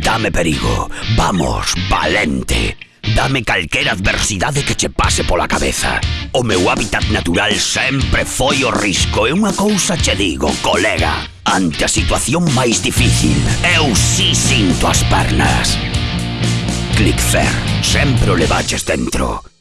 Dame perigo, vamos, valente. Dame calquera adversidade que che pase pola cabeza. O meu hábitat natural sempre foi o risco. E unha cousa che digo, colega Ante a situación máis difícil Eu sí sinto as pernas. Clickfair, sempre o levaches dentro.